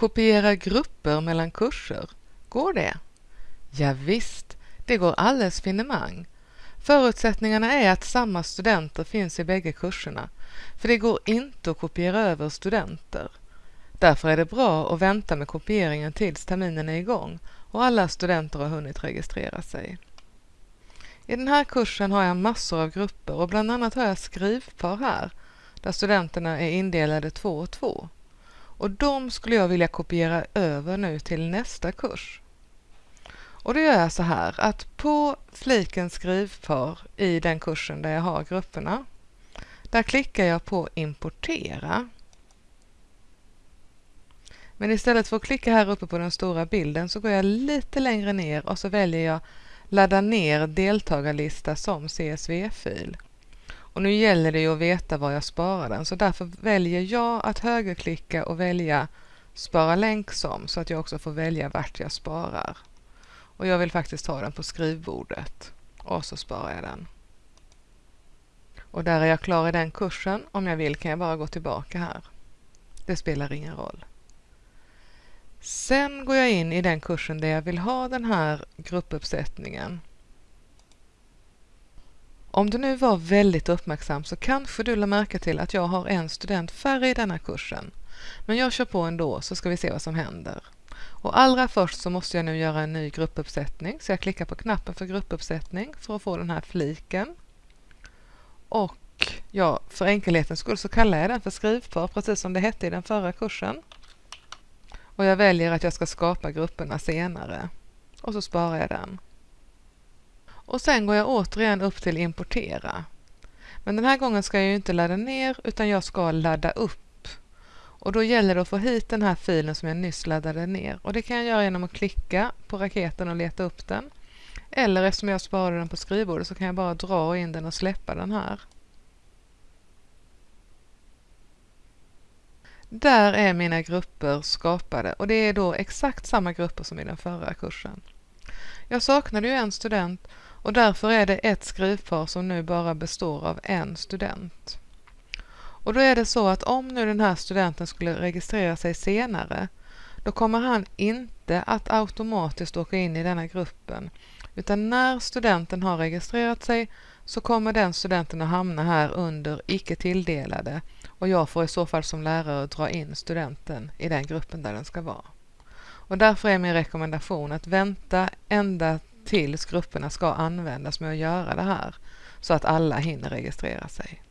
Kopiera grupper mellan kurser, går det? Ja, visst, det går alldeles finemang. Förutsättningarna är att samma studenter finns i bägge kurserna, för det går inte att kopiera över studenter. Därför är det bra att vänta med kopieringen tills terminen är igång och alla studenter har hunnit registrera sig. I den här kursen har jag massor av grupper och bland annat har jag skrivpar här, där studenterna är indelade två och två. Och de skulle jag vilja kopiera över nu till nästa kurs. Och då gör jag så här att på fliken skrivpar i den kursen där jag har grupperna, där klickar jag på importera. Men istället för att klicka här uppe på den stora bilden så går jag lite längre ner och så väljer jag ladda ner deltagarlista som CSV-fil. Och nu gäller det ju att veta var jag sparar den så därför väljer jag att högerklicka och välja spara länk som så att jag också får välja vart jag sparar. Och jag vill faktiskt ha den på skrivbordet och så sparar jag den. Och där är jag klar i den kursen. Om jag vill kan jag bara gå tillbaka här. Det spelar ingen roll. Sen går jag in i den kursen där jag vill ha den här gruppuppsättningen. Om du nu var väldigt uppmärksam så kanske du lade märke till att jag har en student färre i denna kursen. Men jag kör på ändå så ska vi se vad som händer. Och allra först så måste jag nu göra en ny gruppuppsättning så jag klickar på knappen för gruppuppsättning för att få den här fliken. Och ja, för enkelhetens skull så kallar jag den för skrivpar precis som det hette i den förra kursen. Och jag väljer att jag ska skapa grupperna senare. Och så sparar jag den. Och sen går jag återigen upp till importera. Men den här gången ska jag ju inte ladda ner utan jag ska ladda upp. Och då gäller det att få hit den här filen som jag nyss laddade ner. Och det kan jag göra genom att klicka på raketen och leta upp den. Eller eftersom jag sparade den på skrivbordet så kan jag bara dra in den och släppa den här. Där är mina grupper skapade och det är då exakt samma grupper som i den förra kursen. Jag saknade ju en student och därför är det ett skrivpar som nu bara består av en student. Och då är det så att om nu den här studenten skulle registrera sig senare då kommer han inte att automatiskt åka in i denna gruppen utan när studenten har registrerat sig så kommer den studenten att hamna här under icke tilldelade och jag får i så fall som lärare dra in studenten i den gruppen där den ska vara. Och därför är min rekommendation att vänta ända tills grupperna ska användas med att göra det här så att alla hinner registrera sig.